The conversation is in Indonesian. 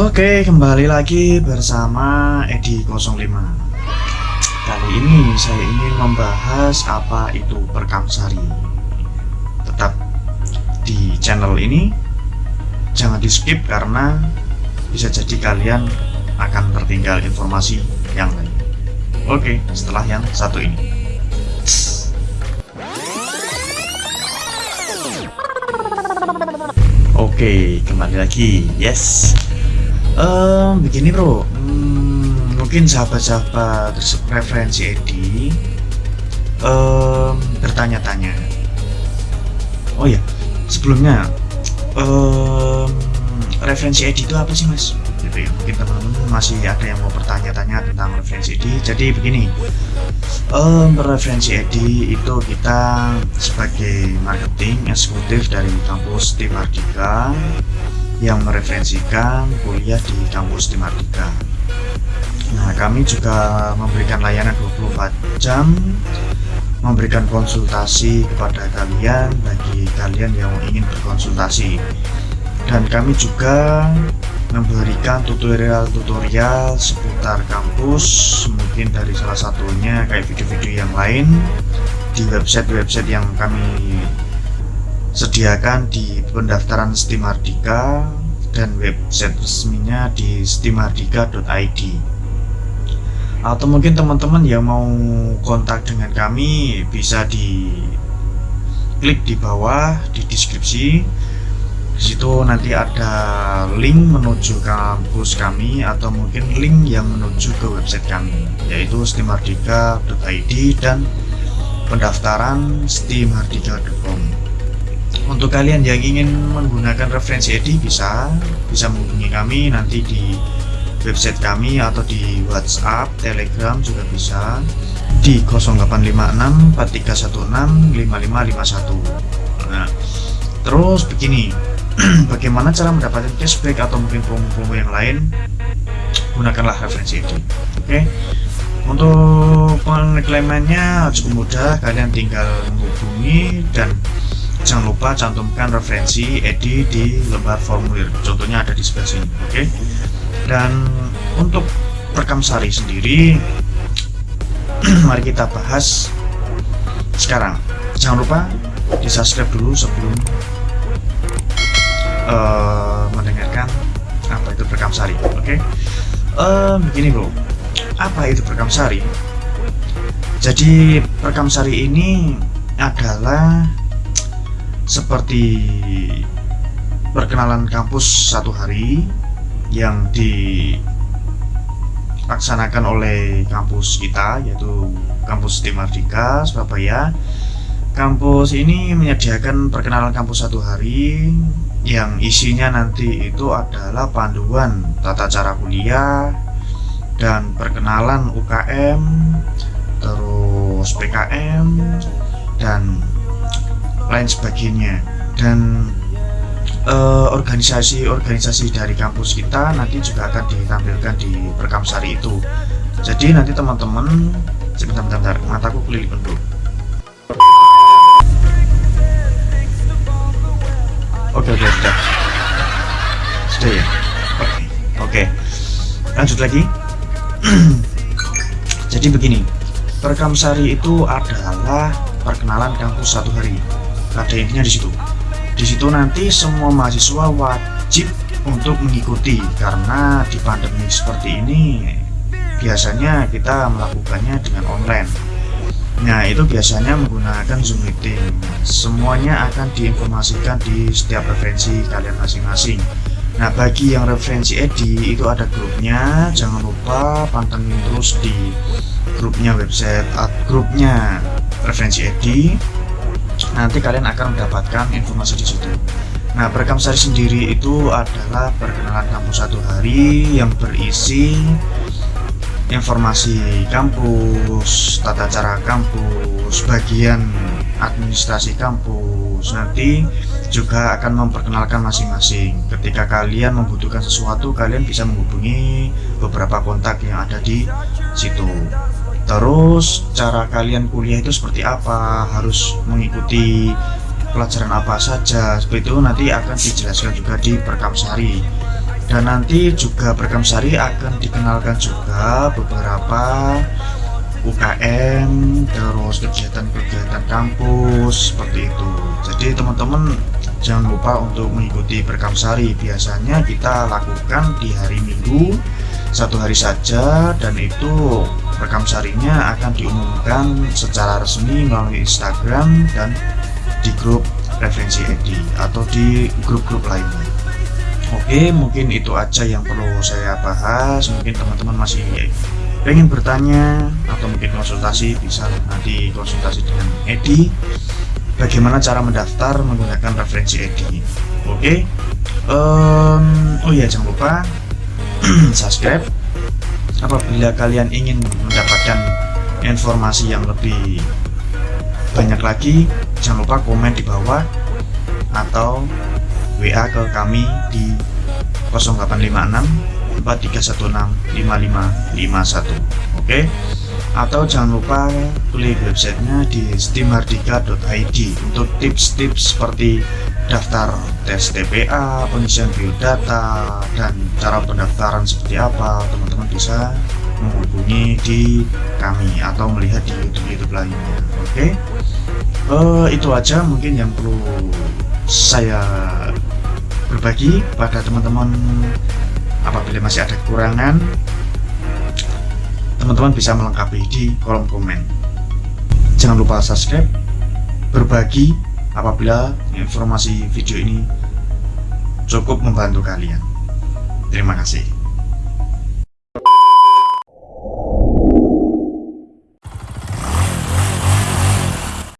Oke, kembali lagi bersama Edi 05 Kali ini saya ingin membahas apa itu perkamsari. Tetap di channel ini. Jangan di skip karena bisa jadi kalian akan tertinggal informasi yang lain. Oke, setelah yang satu ini. Oke, kembali lagi. Yes um, begini bro. Hmm, mungkin sahabat-sahabat referensi Edi um, bertanya-tanya. Oh ya sebelumnya um, referensi Edi itu apa sih mas? Gitu ya mungkin teman-teman masih ada yang mau bertanya-tanya tentang referensi Edi. Jadi begini um, referensi Edi itu kita sebagai marketing eksekutif dari kampus Tim Ardika yang mereferensikan kuliah di kampus di Mardika. Nah, kami juga memberikan layanan 24 jam, memberikan konsultasi kepada kalian bagi kalian yang ingin berkonsultasi. Dan kami juga memberikan tutorial-tutorial seputar kampus, mungkin dari salah satunya kayak video-video yang lain di website-website yang kami sediakan di pendaftaran Steam Ardika dan website resminya di steamardika.id atau mungkin teman-teman yang mau kontak dengan kami bisa di klik di bawah di deskripsi. Di situ nanti ada link menuju kampus kami atau mungkin link yang menuju ke website kami yaitu steamardika.id dan pendaftaran steamardika.com untuk kalian yang ingin menggunakan referensi EDI bisa bisa menghubungi kami nanti di website kami atau di WhatsApp, Telegram juga bisa. Di 0856 4316 5551 nah terus begini bagaimana cara mendapatkan cashback atau mungkin promo-promo yang lain? Gunakanlah referensi EDI. Oke okay? untuk pengeklaimannya cukup mudah. Kalian tinggal menghubungi dan jangan lupa cantumkan referensi Edi di lembar formulir contohnya ada di sebelah sini oke okay? dan untuk rekam sari sendiri mari kita bahas sekarang jangan lupa di subscribe dulu sebelum uh, mendengarkan apa itu rekam sari oke okay? uh, begini bro apa itu rekam sari jadi rekam sari ini adalah seperti perkenalan kampus satu hari yang dilaksanakan oleh kampus kita yaitu kampus Timardika Surabaya. Kampus ini menyediakan perkenalan kampus satu hari yang isinya nanti itu adalah panduan tata cara kuliah dan perkenalan UKM terus PKM dan lain sebagainya. Dan eh, organisasi-organisasi uh, dari kampus kita nanti juga akan ditampilkan di Perkamsari itu. Jadi nanti teman-teman sebentar-bentar mataku keliling dulu oke oke sudah sudah ya? Oke oke. Lanjut lagi. Jadi begini Perkamsari itu adalah perkenalan kampus satu hari ada intinya di situ. Di situ nanti semua mahasiswa wajib untuk mengikuti karena di pandemi seperti ini biasanya kita melakukannya dengan online. Nah itu biasanya menggunakan zoom meeting. Semuanya akan diinformasikan di setiap referensi kalian masing-masing. Nah bagi yang referensi Edi itu ada grupnya. Jangan lupa pantengin terus di grupnya website grupnya referensi Edi nanti kalian akan mendapatkan informasi di situ. Nah, perekam sari sendiri itu adalah perkenalan kampus satu hari yang berisi informasi kampus, tata cara kampus, bagian administrasi kampus. Nanti juga akan memperkenalkan masing-masing. Ketika kalian membutuhkan sesuatu, kalian bisa menghubungi beberapa kontak yang ada di situ terus cara kalian kuliah itu seperti apa? Harus mengikuti pelajaran apa saja? Seperti itu nanti akan dijelaskan juga di perkamsari dan nanti juga Berkam Sari akan dikenalkan juga beberapa UKM terus kegiatan-kegiatan kampus seperti itu. Jadi teman-teman jangan lupa untuk mengikuti Berkam Sari. Biasanya kita lakukan di hari Minggu satu hari saja dan itu rekam sarinya akan diumumkan secara resmi melalui Instagram dan di grup referensi Edi atau di grup-grup lainnya. Oke mungkin itu aja yang perlu saya bahas. Mungkin teman-teman masih pengen bertanya atau mungkin konsultasi bisa nanti konsultasi dengan Edi. Bagaimana cara mendaftar menggunakan referensi Edi? Oke um, oh ya jangan lupa subscribe apabila kalian ingin mendapatkan informasi yang lebih banyak lagi jangan lupa komen di bawah atau WA ke kami di 0856 4316 5551 oke? Atau jangan lupa klik websitenya di steamhardika.id untuk tips-tips seperti daftar tes TPA, pengisian biodata, dan cara pendaftaran seperti apa teman-teman bisa menghubungi di kami atau melihat di YouTube-YouTube lainnya. Oke? Okay? uh, eh, itu aja mungkin yang perlu saya berbagi pada teman-teman apabila masih ada kekurangan. Teman-teman bisa melengkapi di kolom komen. Jangan lupa subscribe berbagi apabila informasi video ini cukup membantu kalian. Terima kasih